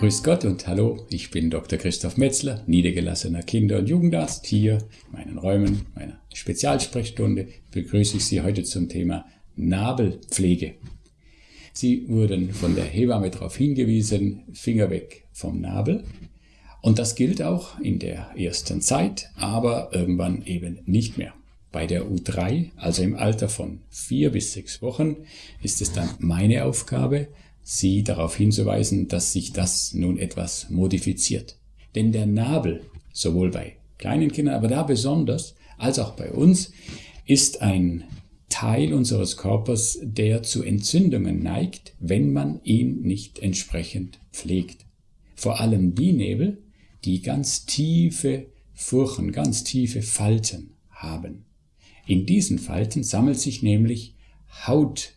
Grüß Gott und hallo, ich bin Dr. Christoph Metzler, niedergelassener Kinder- und Jugendarzt. Hier in meinen Räumen meiner Spezialsprechstunde begrüße ich Sie heute zum Thema Nabelpflege. Sie wurden von der Hebamme darauf hingewiesen, Finger weg vom Nabel. Und das gilt auch in der ersten Zeit, aber irgendwann eben nicht mehr. Bei der U3, also im Alter von vier bis sechs Wochen, ist es dann meine Aufgabe, Sie darauf hinzuweisen, dass sich das nun etwas modifiziert. Denn der Nabel, sowohl bei kleinen Kindern, aber da besonders, als auch bei uns, ist ein Teil unseres Körpers, der zu Entzündungen neigt, wenn man ihn nicht entsprechend pflegt. Vor allem die Nebel, die ganz tiefe Furchen, ganz tiefe Falten haben. In diesen Falten sammelt sich nämlich Haut.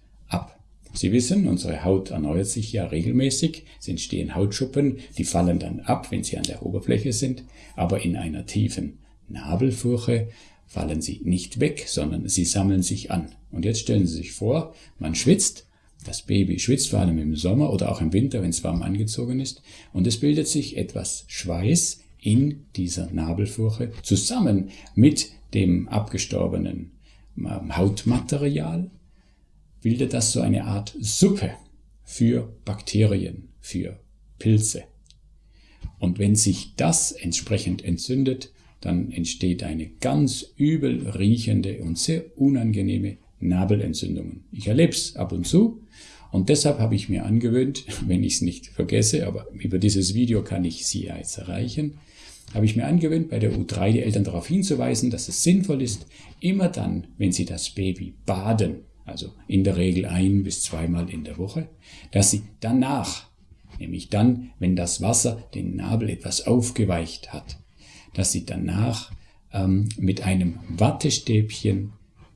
Sie wissen, unsere Haut erneuert sich ja regelmäßig, es entstehen Hautschuppen, die fallen dann ab, wenn sie an der Oberfläche sind, aber in einer tiefen Nabelfurche fallen sie nicht weg, sondern sie sammeln sich an. Und jetzt stellen Sie sich vor, man schwitzt, das Baby schwitzt vor allem im Sommer oder auch im Winter, wenn es warm angezogen ist, und es bildet sich etwas Schweiß in dieser Nabelfurche zusammen mit dem abgestorbenen ähm, Hautmaterial, bildet das so eine Art Suppe für Bakterien, für Pilze. Und wenn sich das entsprechend entzündet, dann entsteht eine ganz übel riechende und sehr unangenehme Nabelentzündung. Ich erlebe es ab und zu und deshalb habe ich mir angewöhnt, wenn ich es nicht vergesse, aber über dieses Video kann ich Sie jetzt erreichen, habe ich mir angewöhnt, bei der U3 die Eltern darauf hinzuweisen, dass es sinnvoll ist, immer dann, wenn sie das Baby baden, also in der Regel ein bis zweimal in der Woche, dass sie danach, nämlich dann, wenn das Wasser den Nabel etwas aufgeweicht hat, dass Sie danach ähm, mit einem Wattestäbchen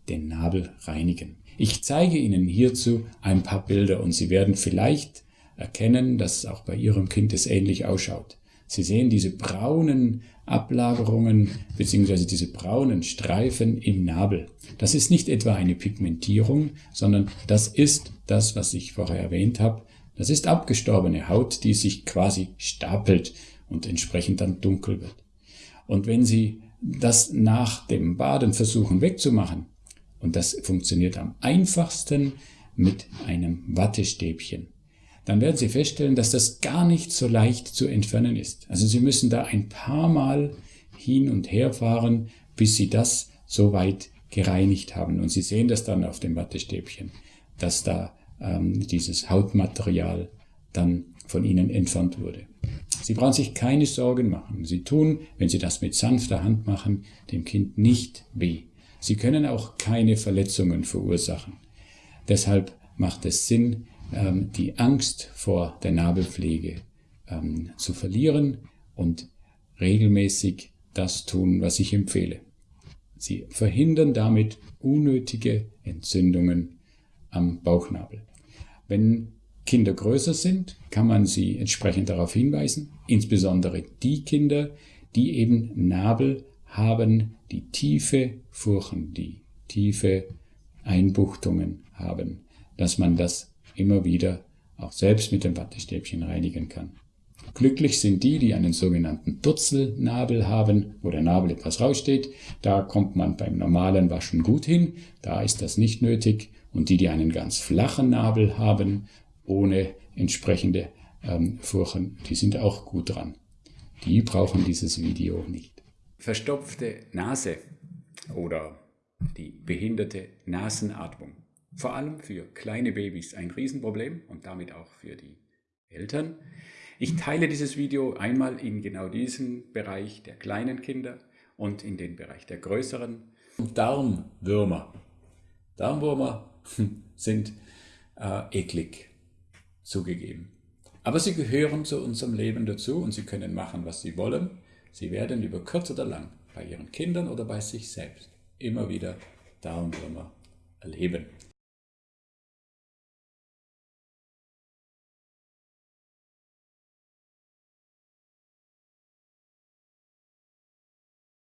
den Nabel reinigen. Ich zeige Ihnen hierzu ein paar Bilder und Sie werden vielleicht erkennen, dass auch bei Ihrem Kind es ähnlich ausschaut. Sie sehen diese braunen Ablagerungen bzw. diese braunen Streifen im Nabel. Das ist nicht etwa eine Pigmentierung, sondern das ist das, was ich vorher erwähnt habe. Das ist abgestorbene Haut, die sich quasi stapelt und entsprechend dann dunkel wird. Und wenn Sie das nach dem Baden versuchen wegzumachen, und das funktioniert am einfachsten mit einem Wattestäbchen, dann werden Sie feststellen, dass das gar nicht so leicht zu entfernen ist. Also Sie müssen da ein paar Mal hin und her fahren, bis Sie das so weit gereinigt haben. Und Sie sehen das dann auf dem Wattestäbchen, dass da ähm, dieses Hautmaterial dann von Ihnen entfernt wurde. Sie brauchen sich keine Sorgen machen. Sie tun, wenn Sie das mit sanfter Hand machen, dem Kind nicht weh. Sie können auch keine Verletzungen verursachen. Deshalb macht es Sinn, die Angst vor der Nabelpflege ähm, zu verlieren und regelmäßig das tun, was ich empfehle. Sie verhindern damit unnötige Entzündungen am Bauchnabel. Wenn Kinder größer sind, kann man sie entsprechend darauf hinweisen, insbesondere die Kinder, die eben Nabel haben, die tiefe Furchen, die tiefe Einbuchtungen haben, dass man das immer wieder auch selbst mit dem Wattestäbchen reinigen kann. Glücklich sind die, die einen sogenannten Dutzelnabel haben, wo der Nabel etwas raussteht. Da kommt man beim normalen Waschen gut hin, da ist das nicht nötig. Und die, die einen ganz flachen Nabel haben, ohne entsprechende ähm, Furchen, die sind auch gut dran. Die brauchen dieses Video nicht. Verstopfte Nase oder die behinderte Nasenatmung. Vor allem für kleine Babys ein Riesenproblem und damit auch für die Eltern. Ich teile dieses Video einmal in genau diesen Bereich der kleinen Kinder und in den Bereich der größeren. Darmwürmer. Darmwürmer sind äh, eklig zugegeben. Aber sie gehören zu unserem Leben dazu und sie können machen, was sie wollen. Sie werden über kurz oder lang bei ihren Kindern oder bei sich selbst immer wieder Darmwürmer erleben.